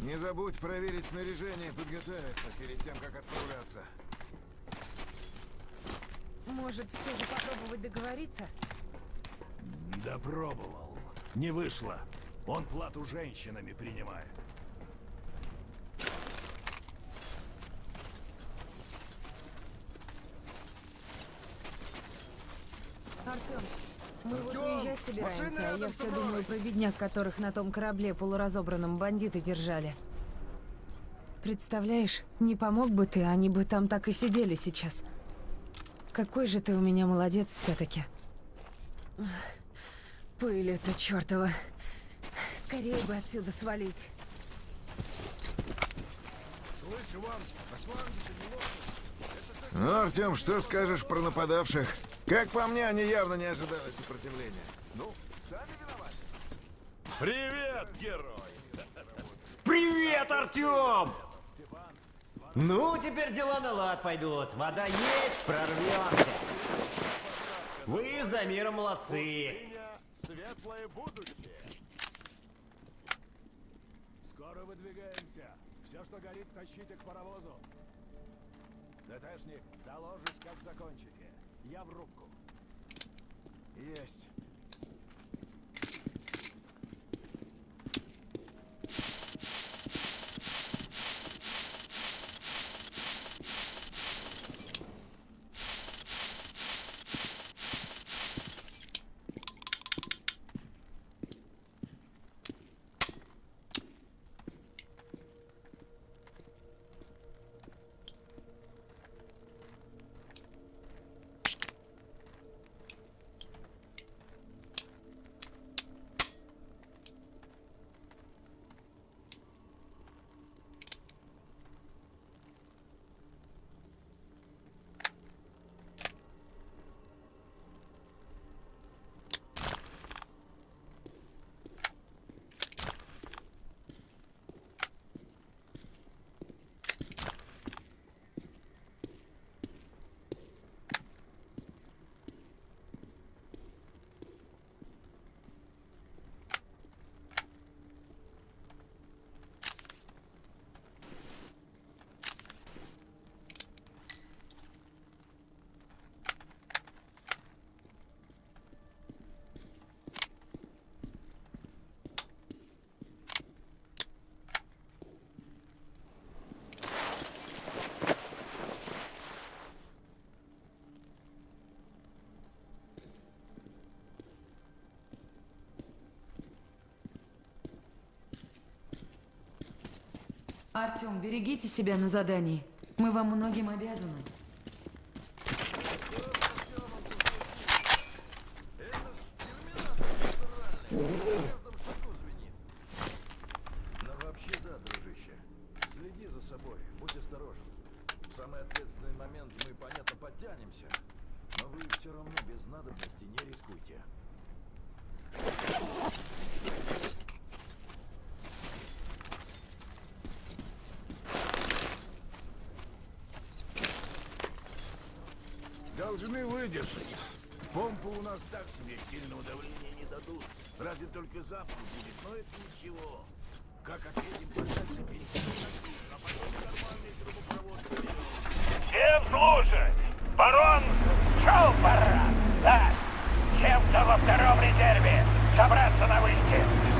Не забудь проверить снаряжение и подготовиться перед тем, как отправляться. Может, все же попробовать договориться? Да пробовал. Не вышло. Он плату женщинами принимает. Артем, мы вот Артём, уезжать собираемся, а я все думаю про бедняк, которых на том корабле полуразобранном бандиты держали. Представляешь, не помог бы ты, они бы там так и сидели сейчас. Какой же ты у меня молодец все-таки. Пыль это чертова. Скорее бы отсюда свалить. Слышь, Иван, на фланге не Ну, Артем, что скажешь про нападавших? Как по мне, они явно не ожидали сопротивления. Ну, сами виноваты. Привет, герой! Привет, Артем! Ну, теперь дела на лад пойдут. Вода есть, прорвемся. Вы с Дамиром молодцы. Светлое будущее! Скоро выдвигаемся. Все, что горит, тащите к паровозу. ДТшник, доложишь, как закончите. Я в рубку. Есть. Артем, берегите себя на задании. Мы вам многим обязаны. Но вообще да, дружище. Следи за собой, будь осторожен. В самый ответственный момент мы, понятно, подтянемся. Но вы все равно без надобности не рискуйте. Должны выдержать. Помпы у нас так себе сильного давления не дадут. Разве только запах будет, но это ничего. Как отъедем подальше, перекинем на крышу, а потом нормальный трубопровод Всем слушать! Барон шел пора! Так, всем, кто во втором резерве, собраться на вышке!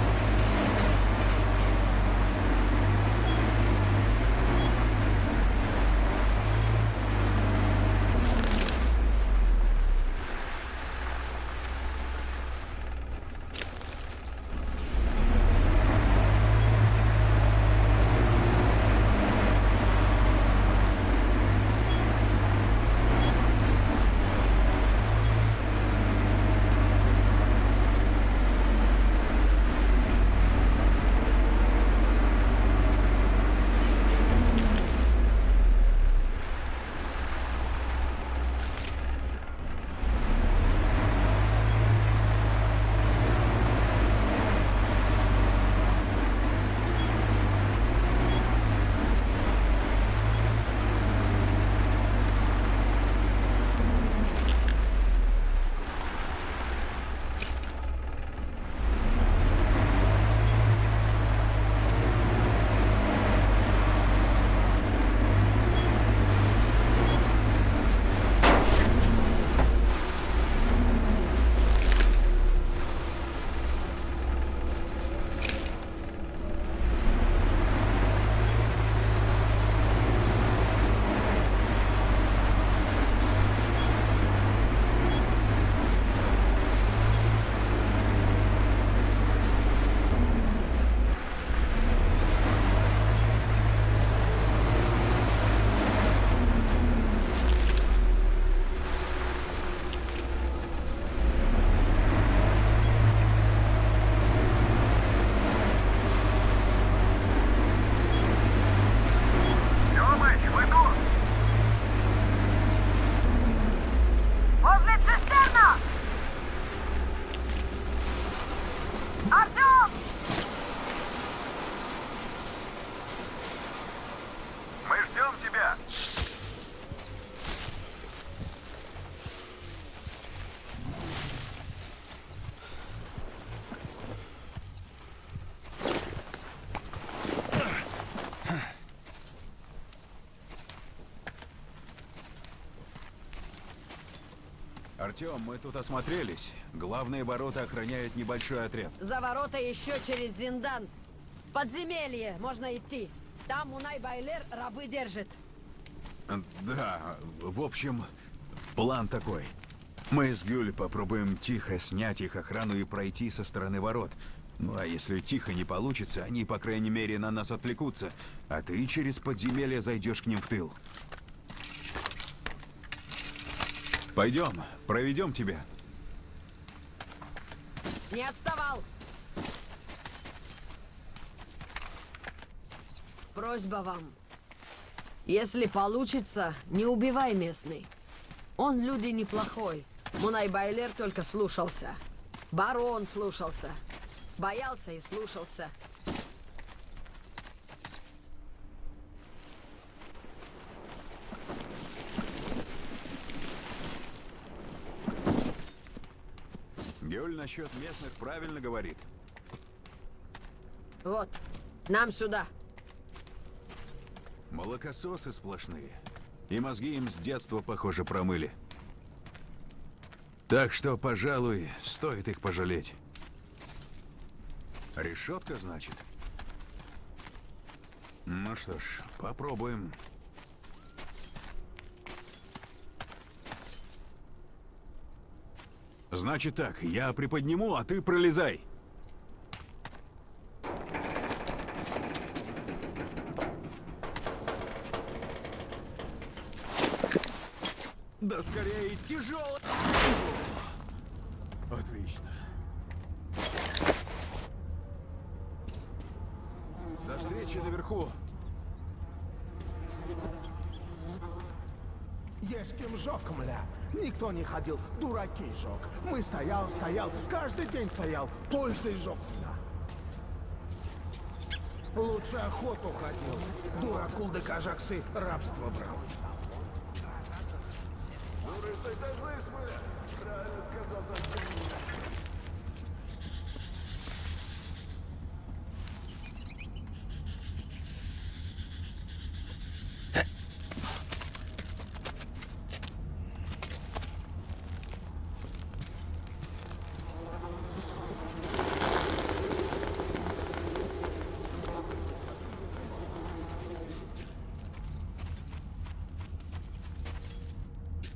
Артем, мы тут осмотрелись. Главные ворота охраняет небольшой отряд. За ворота еще через Зиндан. Подземелье, можно идти. Там Унай Байлер рабы держит. Да, в общем, план такой. Мы с Гюль попробуем тихо снять их охрану и пройти со стороны ворот. Ну а если тихо не получится, они, по крайней мере, на нас отвлекутся, а ты через подземелье зайдешь к ним в тыл. Пойдем, проведем тебя. Не отставал. Просьба вам. Если получится, не убивай местный. Он люди неплохой. Мунай Байлер только слушался. Барон слушался. Боялся и слушался. Гюль насчет местных правильно говорит. Вот, нам сюда. Молокососы сплошные. И мозги им с детства, похоже, промыли. Так что, пожалуй, стоит их пожалеть. Решетка, значит? Ну что ж, попробуем. Значит так, я приподниму, а ты пролезай. Да скорее, тяжело. Отлично. До встречи наверху. Есть кем жег, мля. Никто не ходил, дураки жег. Мы стоял, стоял, каждый день стоял, пользой жег, мля. Лучше охоту ходил. Дуракул кажаксы рабство брал.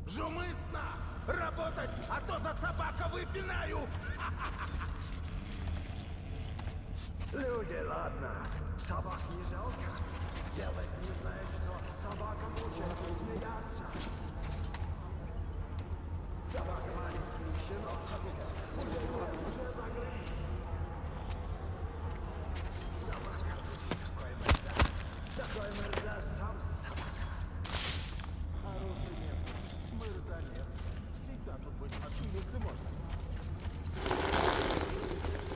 Жумысно! Работать, а то за собака выпинаю! Люди, ладно. Собак не жалко. Делать не знает, что собака мучает смеяться. Собака маленький, щенок побегал. Уже уже загрыз. Собака, такой морда. Такой морда, сам собака. Хороший место. Мырза нет. Всегда тут быть хочу, если можно.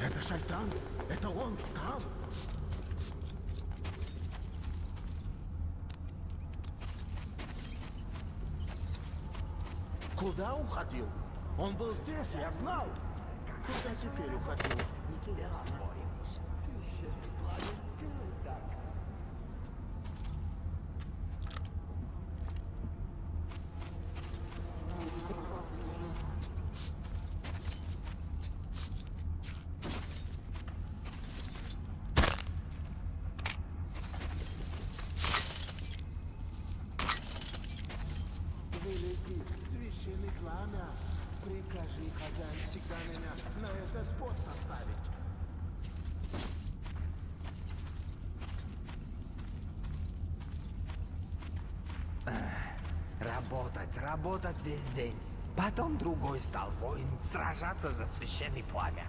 Это Шайтан? Это он там? Куда уходил? Он был здесь, я знал. Куда теперь уходил? Интересно. Великий священный пламя, прикажи, хозяин, всегда меня на этот пост оставить. Работать, весь день. Потом другой стал воин сражаться за священный пламя.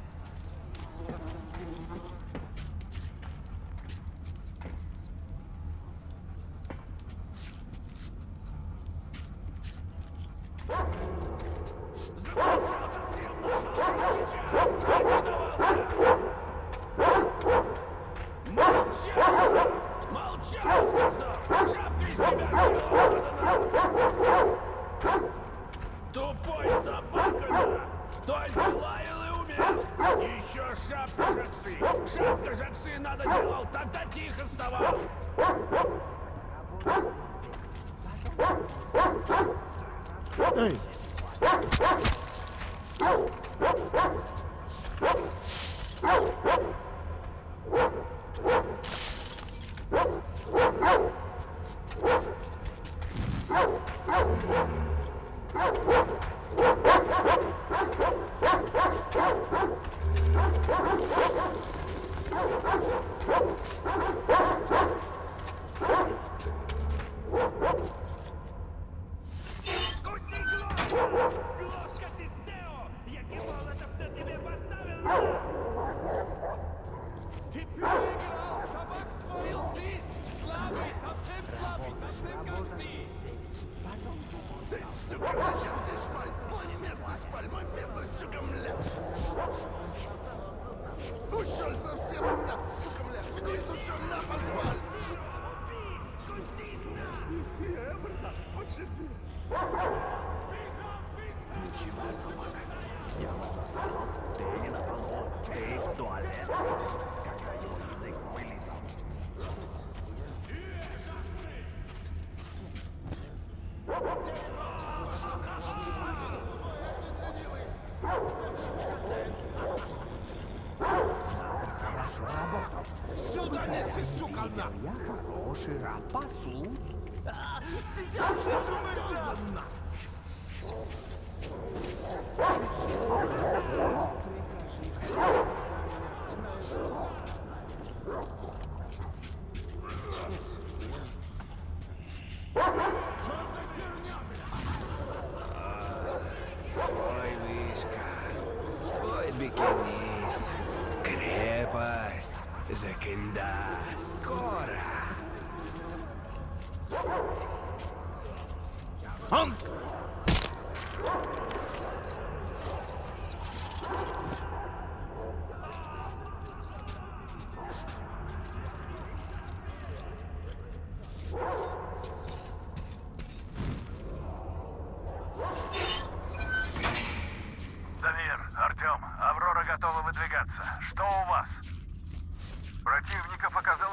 Сюда неси, сука, на! Я хороший раб пасу. Сейчас же умрет! Свой крепость, Жакинда, скоро. Он... Дамир, Артем, Аврора готова выдвигаться. Что у вас? Противников оказалось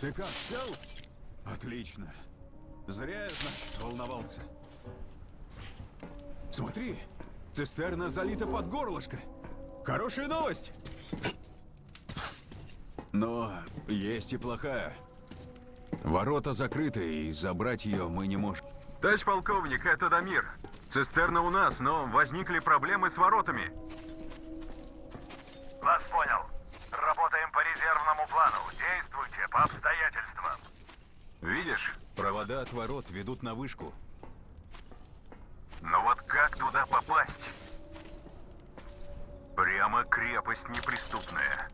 Ты как, сел? Отлично. Зря я, значит, волновался. Смотри, цистерна залита под горлышко. Хорошая новость. Но есть и плохая. Ворота закрыты, и забрать ее мы не можем. Товарищ полковник, это Дамир. Цистерна у нас, но возникли проблемы с воротами. Вас понял. Видишь, провода от ворот ведут на вышку. Но вот как туда попасть? Прямо крепость неприступная.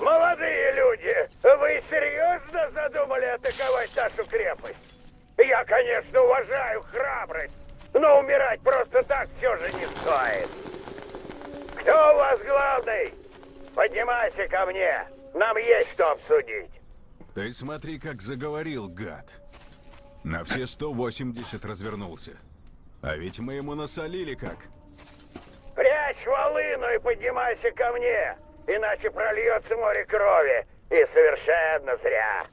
Молодые люди, вы серьезно задумали атаковать нашу крепость? Я, конечно, уважаю храбрость, но умирать просто так все же не стоит. Кто у вас главный? Поднимайся ко мне, нам есть что обсудить. Ты смотри, как заговорил, гад. На все 180 развернулся. А ведь мы ему насолили как. Прячь волыну и поднимайся ко мне, иначе прольется море крови, и совершенно зря.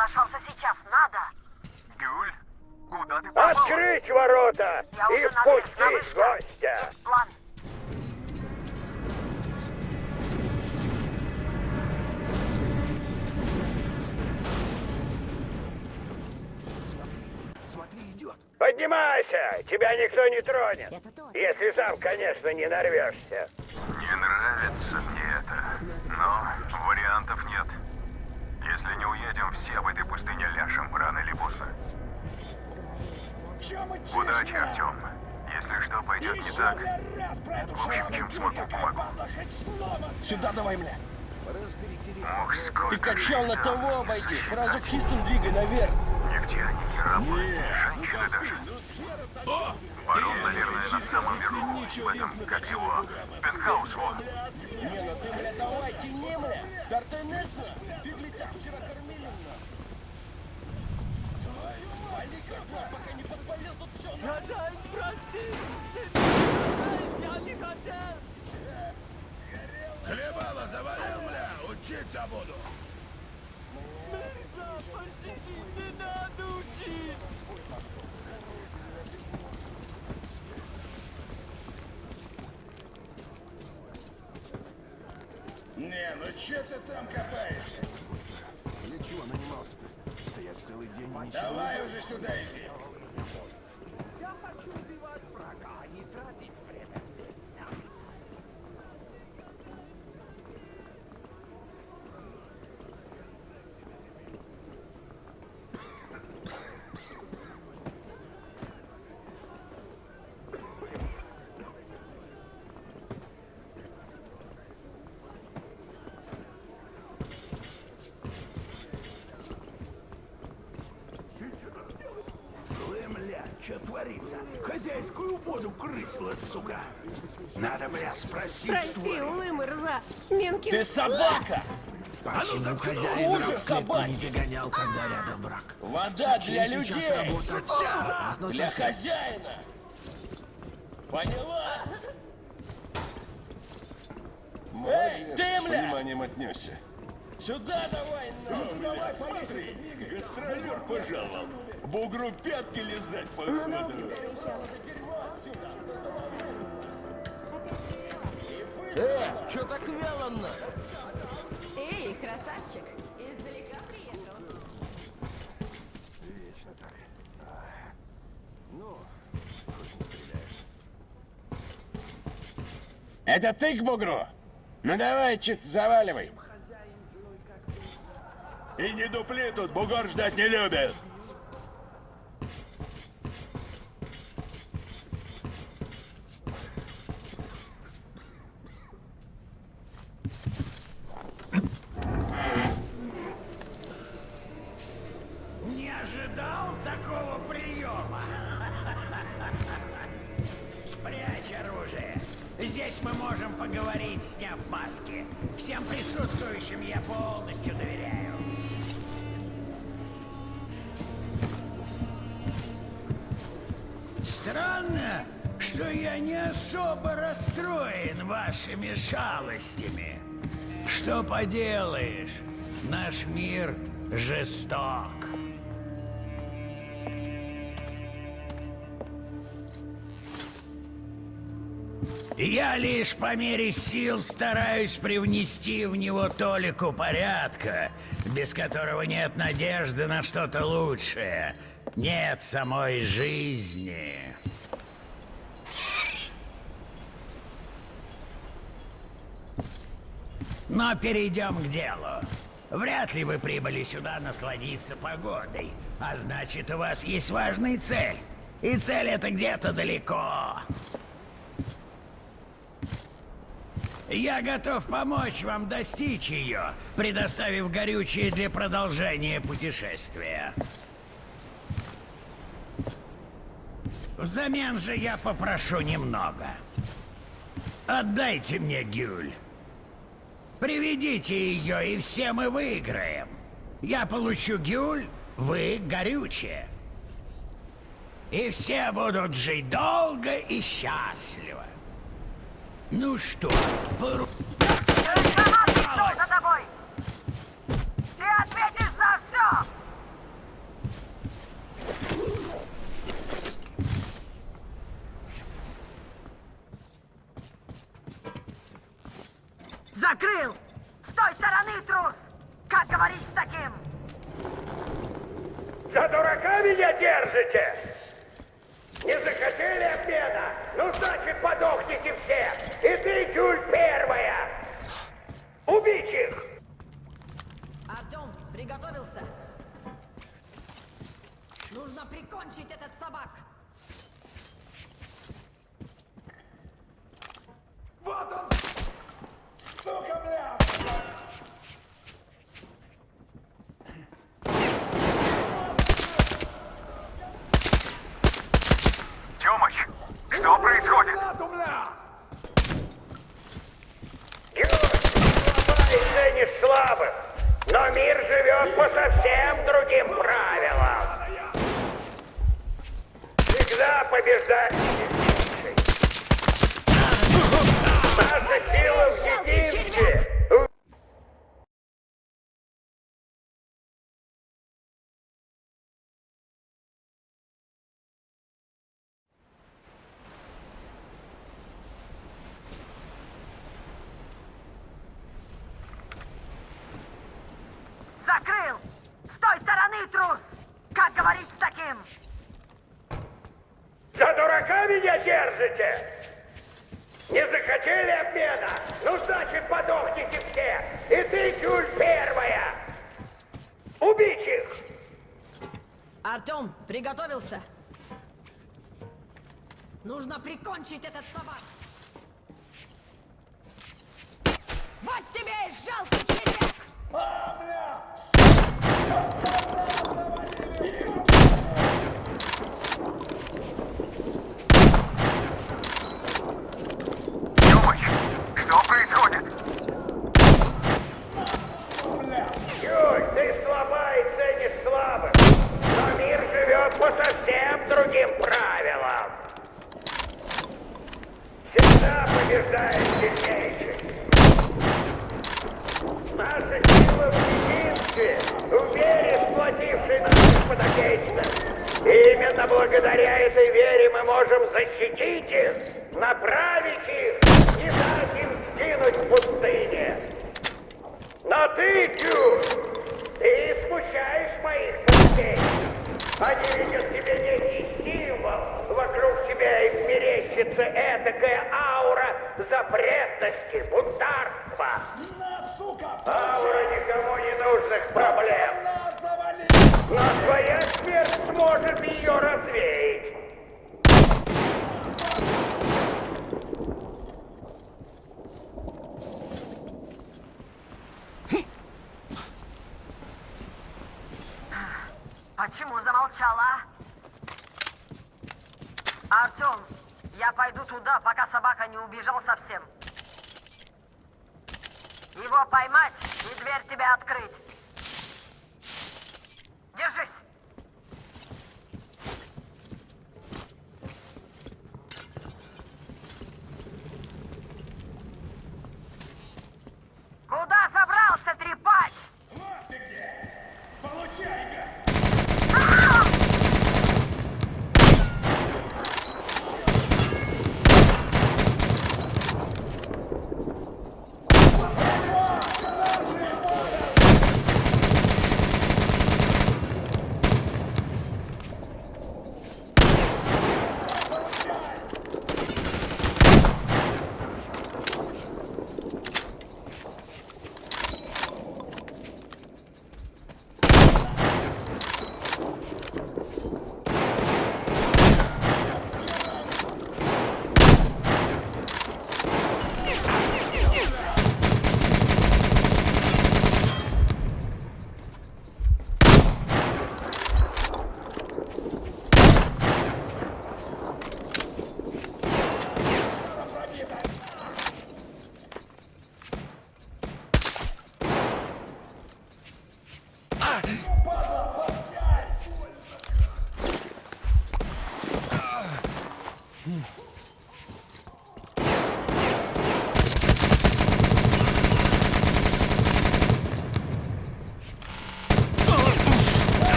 Соглашался сейчас, надо. Гюль, куда ты попал? Открыть ворота Я и впустить гостя. Есть план. Смотри, идет! Поднимайся, тебя никто не тронет. Если сам, конечно, не нарвешься. Не нравится мне это, но вариантов нет. Если не уедем, все в этой пустыне ляжем рано или поздно. Удачи, Артем. Если что пойдет не так, в общем, чем смогу, помогу. Сюда давай, бля. Ох, Ты качал на того обойди. Сразу к чистым двигай наверх. Нигде они не работают, женщины даже. Барон, наверное, на самом верху, в этом, как его, пентхаус, во. Не, ну ты, бля, давай, тяни, бля. Тартенеса. Фиглитя вчера кормили нас. Никогда, пока не подпалил тут все. Надай, прости. Я не хотел. Хлебало завалил, бля, учиться буду. не надо учить. Не, ну че ты там копаешься? Целый день ничего. Давай уже сюда иди. Что творится? Хозяйскую воду крысила, сука. Надо, бля, спросить Прости, улым, рза. Менки... Ты собака! Почему хозяин раб не загонял, когда рядом враг? Вода для людей! Для хозяина! Поняла? Эй, ты, бля! вниманием отнесся. Сюда давай, ну! давай, Смотри, гастролер пожаловал. Бугру пятки лизать походу. Э, чё так вяло Эй, красавчик, издалека приехал. Вечно так. А, Ну, хоть не стреляешь. Это ты к бугру? Ну давай, чисто заваливай. И не дупли тут, бугор ждать не любит. Поделаешь, наш мир жесток. Я лишь по мере сил стараюсь привнести в него толику порядка, без которого нет надежды на что-то лучшее. Нет самой жизни. Но перейдем к делу. Вряд ли вы прибыли сюда насладиться погодой, а значит, у вас есть важная цель. И цель эта где-то далеко. Я готов помочь вам достичь ее, предоставив горючее для продолжения путешествия. Взамен же я попрошу немного. Отдайте мне Гюль. Приведите ее, и все мы выиграем. Я получу Гюль, вы горючее. И все будут жить долго и счастливо. Ну что, пору... За тобой? прикрыл! С той стороны, трус! Как говорить с таким? За дурака меня держите? Не захотели обмена? Ну, значит, подохните все! И ты, Тюль, первая! Убить их! Артем, приготовился! Нужно прикончить этот собак! Приготовился? Нужно прикончить этот собак. Вот тебе и жалкий червяк! Тёмыч, что происходит? Юль, ты слаба и ценишь слабых. Но мир живет по совсем другим правилам. Всегда побеждает сильнейший. Наша сила в единстве, в вере, сплотившей наших подопечных. Именно благодаря этой вере мы можем защитить их, направить их, не дать им сгинуть в пустыне. Но ты, Тю, ты смущаешь моих гостей. Они видят тебе некий символ. Вокруг тебя им мерещится этакая аура запретности, бунтарства. Аура никому не нужных проблем. Твоя смерть сможет ее развеять. Почему замолчала? Артем, я пойду туда, пока собака не убежал совсем. Его поймать и дверь тебе открыть. Держись!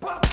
Вот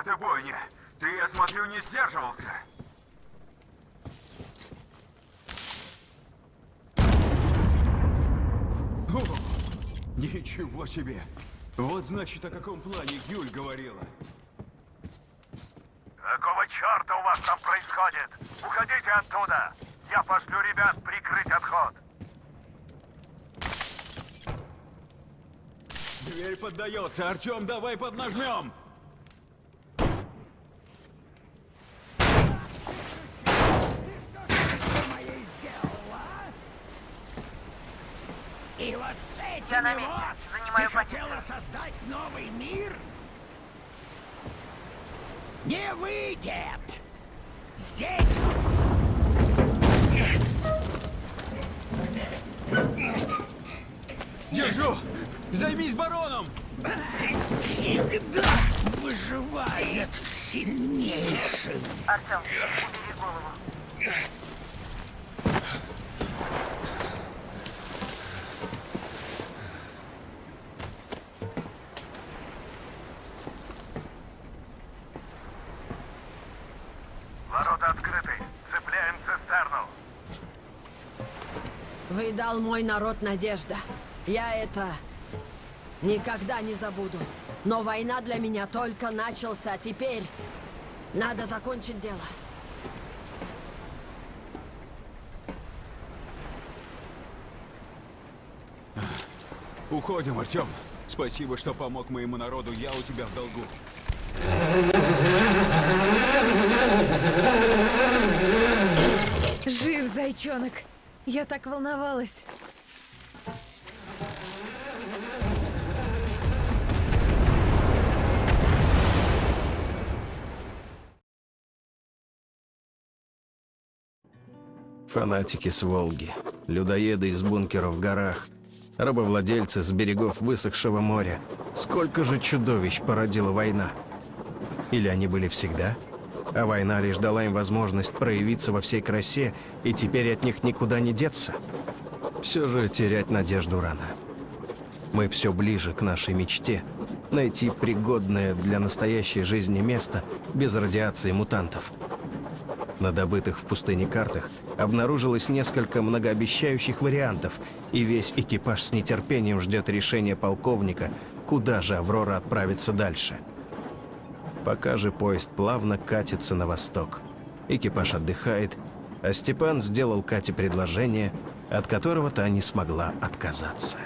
это бойня! Ты, я смотрю, не сдерживался. О, ничего себе! Вот значит, о каком плане Гюль говорила. Какого черта у вас там происходит? Уходите оттуда! Я пошлю ребят прикрыть отход. Дверь поддается. Артем, давай поднажмем. И вот с этими Я на месте. Занимаю ты хотела создать новый мир? Не выйдет! Здесь... Держу! Займись бароном! Всегда выживает сильнейший. Артем, убери голову. Ворота открыты. Цепляем цистерну. Вы дал мой народ надежда. Я это никогда не забуду. Но война для меня только начался. Теперь надо закончить дело. Уходим, Артем. Спасибо, что помог моему народу. Я у тебя в долгу. Жив, зайчонок. Я так волновалась. Фанатики с Волги, людоеды из бункеров в горах, рабовладельцы с берегов высохшего моря. Сколько же чудовищ породила война? Или они были всегда? А война лишь дала им возможность проявиться во всей красе, и теперь от них никуда не деться? Все же терять надежду рано. Мы все ближе к нашей мечте – найти пригодное для настоящей жизни место без радиации мутантов. На добытых в пустыне картах обнаружилось несколько многообещающих вариантов, и весь экипаж с нетерпением ждет решения полковника, куда же Аврора отправится дальше. Пока же поезд плавно катится на восток. Экипаж отдыхает, а Степан сделал Кате предложение, от которого та не смогла отказаться.